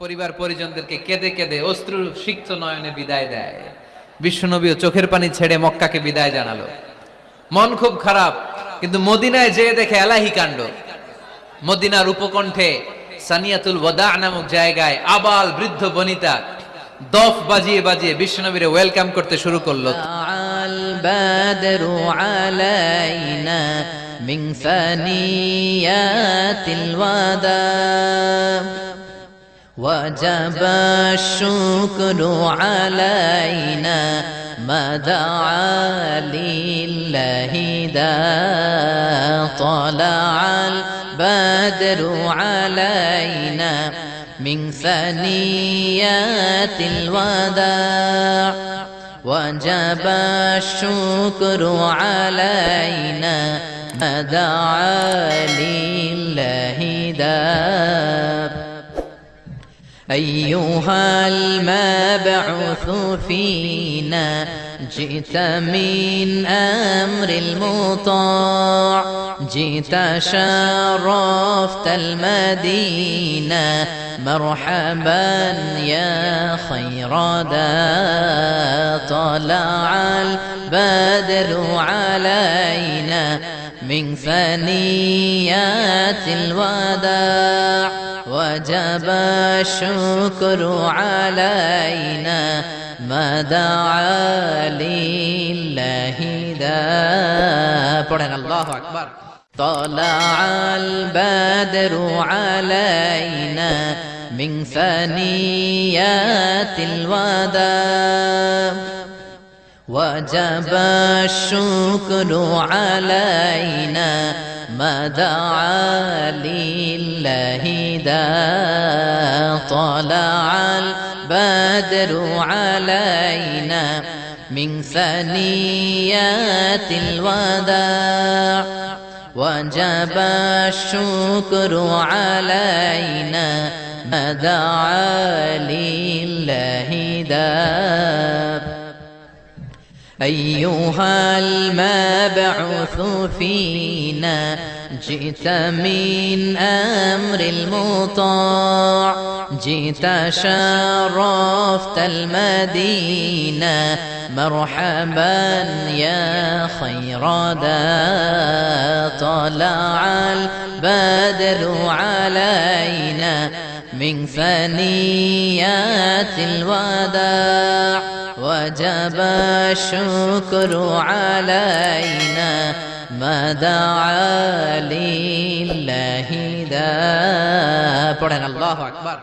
পরিবার পরিজনদেরকে কেঁদে কেঁদে অস্ত্র সিক্ত নয়নে বিদায় দেয় বিশ্বনবীও চোখের পানি ছেড়ে মক্কাকে বিদায় জানালো মন খুব খারাপ কিন্তু মদিনায় যেয়ে দেখে এলাহি কাণ্ড মদিনার উপকণ্ঠে সানিয়াতুল ওয়াদা নামক জায়গায় আবাল বৃদ্ধ বনিতা দফ বাজিয়ে বাজিয়ে বিশ্বনবীরে ওয়েলকাম করতে শুরু করলো البدر علينا من ثنيات الوداع وجب الشكر علينا ما دعا لله دا طلع البدر علينا من ثنيات الوداع. وجب الشكر علينا ما دعا لله داب أيها المبعوث فينا جئت من أمر المطاع جئت شرفت المدينة مرحبا يا خير دا طلع بادروا علينا من فنيات الوداع. وجب الشكر علينا ما دعا لله دا الله أكبر طلع البدر علينا من فنيات الوداع. وجب الشكر علينا ما دعا لله دا طلع البدر علينا من ثنيات الوداع. وجب الشكر علينا ما دعا لله داب أيها المبعوث فينا جئت من أمر المطاع جئت شرفت المدينة مرحبا يا خير دا طلع البدر علينا. من فنيات الوداع وجب الشكر علينا ما دعا لله دا الله أكبر.